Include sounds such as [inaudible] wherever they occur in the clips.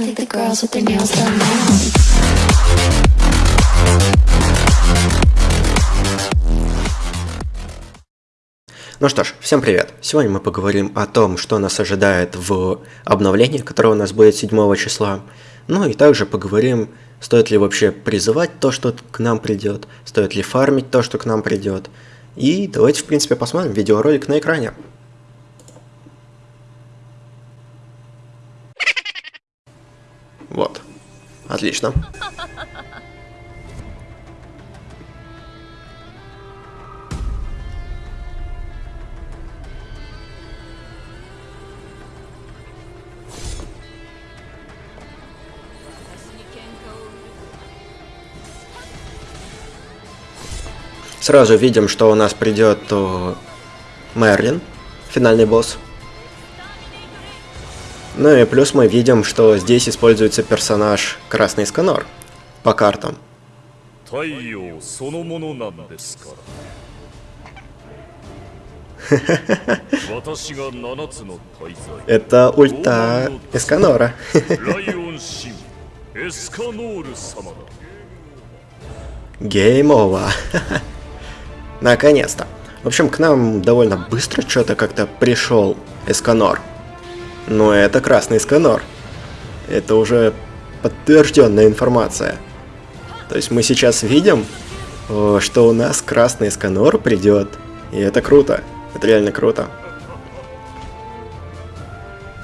I think the girls with their nails done now. Ну что ж, всем привет! Сегодня мы поговорим о том, что нас ожидает в обновлении, которое у нас будет 7 числа. Ну и также поговорим, стоит ли вообще призывать то, что к нам придет, стоит ли фармить то, что к нам придет. И давайте, в принципе, посмотрим видеоролик на экране. Вот. Отлично. Сразу видим, что у нас придет э, Мерлин, финальный босс. Ну и плюс мы видим, что здесь используется персонаж Красный Сканор по картам. Это ульта Эсканора. Геймова. Наконец-то. В общем, к нам довольно быстро что-то как-то пришел Эсканор. Но это красный Эсканор. Это уже подтвержденная информация. То есть мы сейчас видим, э, что у нас красный Эсканор придет. И это круто. Это реально круто.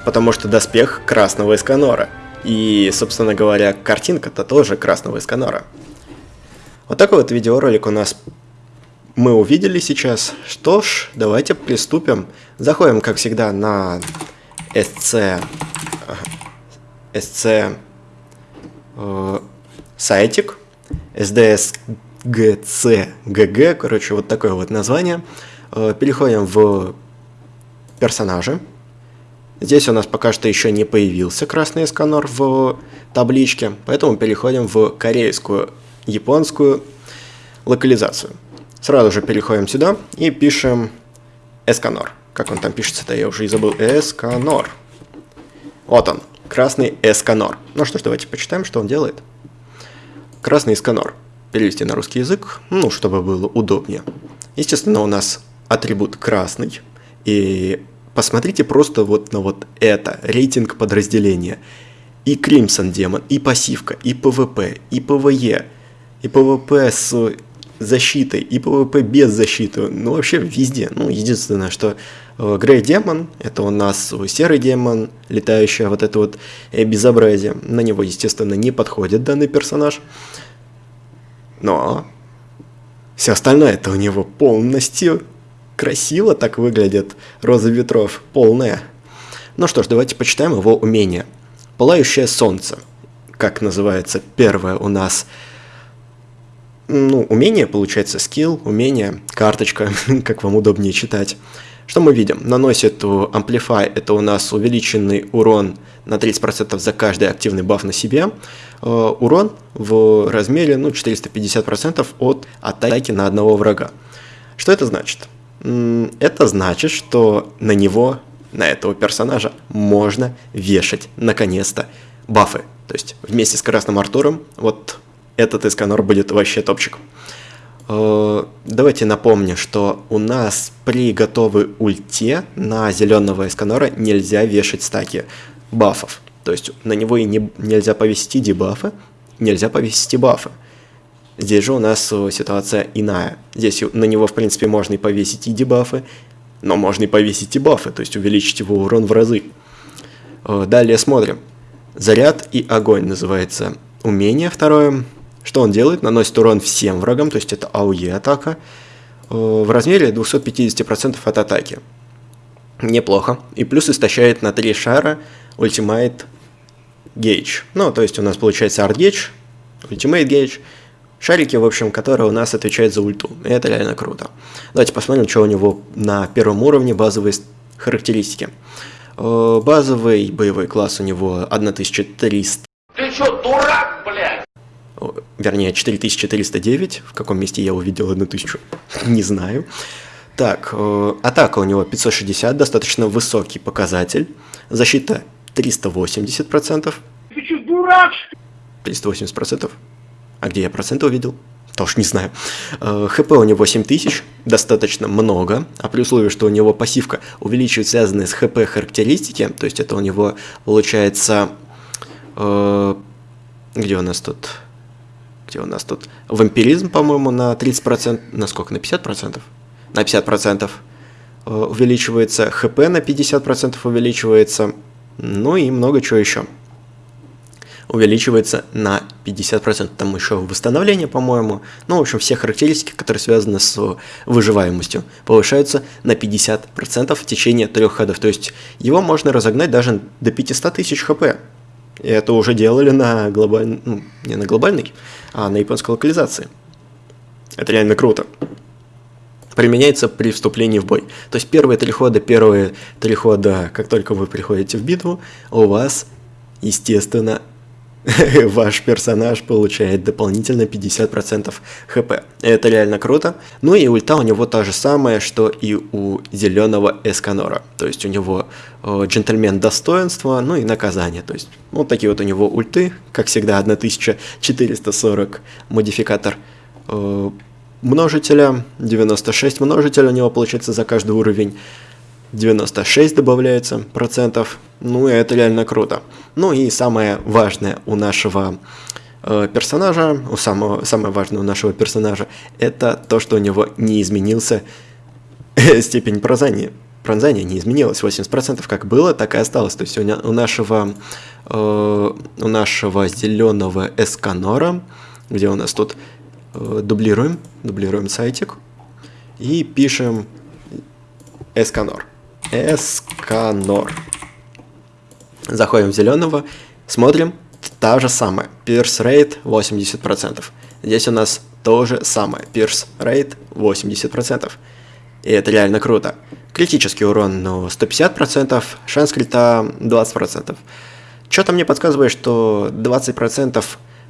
Потому что доспех красного Эсканора. И, собственно говоря, картинка-то тоже красного Эсканора. Вот такой вот видеоролик у нас мы увидели сейчас. Что ж, давайте приступим. Заходим, как всегда, на SC, SC э, сайтик, SDSGCGG, короче, вот такое вот название. Э, переходим в персонажи. Здесь у нас пока что еще не появился красный эсканор в табличке, поэтому переходим в корейскую, японскую локализацию. Сразу же переходим сюда и пишем эсканор. Как он там пишется-то, я уже и забыл. Эсканор. Вот он, красный эсканор. Ну что ж, давайте почитаем, что он делает. Красный эсканор. Перевести на русский язык, ну, чтобы было удобнее. Естественно, у нас атрибут красный. И посмотрите просто вот на вот это, рейтинг подразделения. И Crimson демон, и пассивка, и ПВП, и ПВЕ, и ПВП с защитой, и ПВП без защиты. Ну, вообще везде. Ну, единственное, что э, Грей демон, это у нас серый демон, летающая вот это вот э, безобразие. На него, естественно, не подходит данный персонаж. Но все остальное это у него полностью красиво так выглядит. Роза ветров полная. Ну что ж, давайте почитаем его умение. Пылающее солнце. Как называется первое у нас ну, умение, получается, скилл, умение, карточка, [laughs] как вам удобнее читать. Что мы видим? Наносит Amplify, это у нас увеличенный урон на 30% за каждый активный баф на себе. Э, урон в размере ну, 450% от атаки на одного врага. Что это значит? Это значит, что на него, на этого персонажа, можно вешать, наконец-то, бафы. То есть вместе с Красным Артуром, вот этот Эсканор будет вообще топчик. Э, давайте напомню, что у нас при готовой ульте на зеленого Эсканора нельзя вешать стаки бафов. То есть на него и не, нельзя повесить дебафы, нельзя повесить бафы. Здесь же у нас э, ситуация иная. Здесь на него, в принципе, можно и повесить и дебафы, но можно и повесить и бафы, то есть увеличить его урон в разы. Э, далее смотрим. Заряд и огонь называется умение второе. Что он делает? Наносит урон всем врагам, то есть это АУЕ атака, э, в размере 250% от атаки. Неплохо. И плюс истощает на 3 шара Ultimate Gauge. Ну, то есть у нас получается Art Gauge, Ultimate Gauge, шарики, в общем, которые у нас отвечают за ульту. И это реально круто. Давайте посмотрим, что у него на первом уровне базовые характеристики. Э, базовый боевой класс у него 1300 Ты что, дурак, блядь? Вернее, 4309, в каком месте я увидел 1000, [laughs] не знаю. Так, э, атака у него 560, достаточно высокий показатель, защита 380%. Ты что, дурак, что 380%. А где я проценты увидел? Тоже не знаю. Э, ХП у него 7000, достаточно много, а при условии, что у него пассивка увеличивает связанные с ХП характеристики, то есть это у него получается... э, где у нас тут? Где у нас тут? Вампиризм, по-моему, на 30%, на сколько? На 50%? На 50% э, увеличивается, ХП на 50% увеличивается, ну и много чего еще увеличивается на 50%. Там еще восстановление, по-моему. Ну, в общем, все характеристики, которые связаны с выживаемостью, повышаются на 50% в течение трех ходов. То есть его можно разогнать даже до 500 тысяч хп. И это уже делали на глобальной, ну, не на глобальной, а на японской локализации. Это реально круто. Применяется при вступлении в бой. То есть первые три хода, первые три хода, как только вы приходите в битву, у вас, естественно, [laughs] ваш персонаж получает дополнительно 50% хп. Это реально круто. Ну и ульта у него та же самая, что и у зеленого Эсканора. То есть у него э, джентльмен достоинства, ну и наказание. То есть вот такие вот у него ульты. Как всегда 1440 модификатор э, множителя, 96 множителя у него получается за каждый уровень. 96 добавляется процентов. Ну, и это реально круто. Ну и самое важное у нашего э, персонажа, у самого, самое важное у нашего персонажа, это то, что у него не изменился степень пронзания. Пронзания не изменилось, 80% как было, так и осталось. То есть у, нашего, э, у нашего зеленого эсканора, где у нас тут э, дублируем, дублируем сайтик и пишем эсканор. Эсканор. Заходим в зеленого, смотрим, та же самая, Pierce Rate 80%. Здесь у нас то же самое, Pierce Rate 80%. И это реально круто. Критический урон ну, 150%, шанс крита 20%. Что-то мне подсказывает, что 20%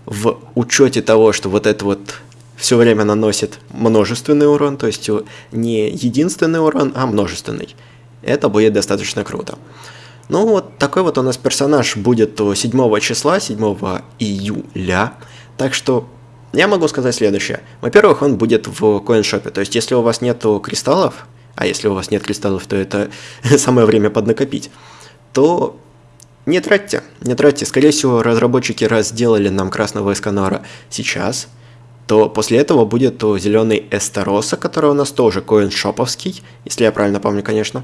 в учете того, что вот это вот все время наносит множественный урон, то есть не единственный урон, а множественный это будет достаточно круто. Ну вот такой вот у нас персонаж будет 7 числа, 7 июля. Так что я могу сказать следующее. Во-первых, он будет в коиншопе. То есть, если у вас нет кристаллов, а если у вас нет кристаллов, то это [laughs] самое время поднакопить, то не тратьте, не тратьте. Скорее всего, разработчики раз сделали нам красного эсканора сейчас, то после этого будет зеленый Эстероса, который у нас тоже коиншоповский, если я правильно помню, конечно.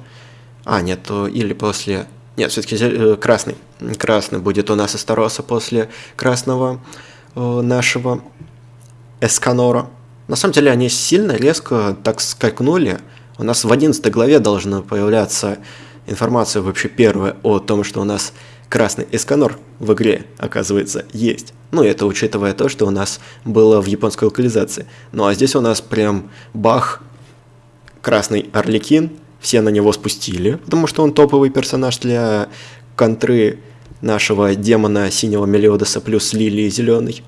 А, нет, или после... Нет, все-таки э, красный. Красный будет у нас Эстороса после красного э, нашего Эсканора. На самом деле они сильно резко так скакнули. У нас в 11 главе должна появляться информация вообще первая о том, что у нас красный Эсканор в игре, оказывается, есть. Ну, это учитывая то, что у нас было в японской локализации. Ну, а здесь у нас прям бах, красный Орликин, все на него спустили, потому что он топовый персонаж для контры нашего демона синего Мелиодоса плюс лилии зеленый.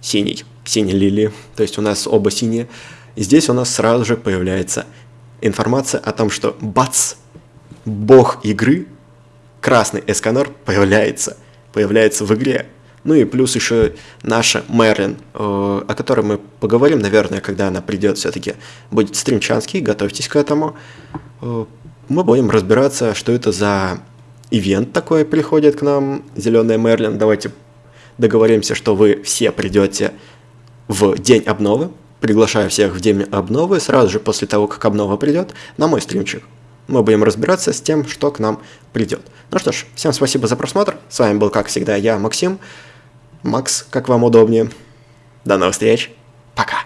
Синий. Синий лилии. То есть у нас оба синие. И здесь у нас сразу же появляется информация о том, что бац! Бог игры, красный Эсканор, появляется. Появляется в игре. Ну и плюс еще наша Мерлин, э, о которой мы поговорим, наверное, когда она придет все-таки. Будет стримчанский, готовьтесь к этому. Э, мы будем разбираться, что это за ивент такой приходит к нам, Зеленая Мерлин. Давайте договоримся, что вы все придете в день обновы. Приглашаю всех в день обновы, сразу же после того, как обнова придет, на мой стримчик. Мы будем разбираться с тем, что к нам придет. Ну что ж, всем спасибо за просмотр. С вами был, как всегда, я, Максим. Макс, как вам удобнее. До новых встреч. Пока.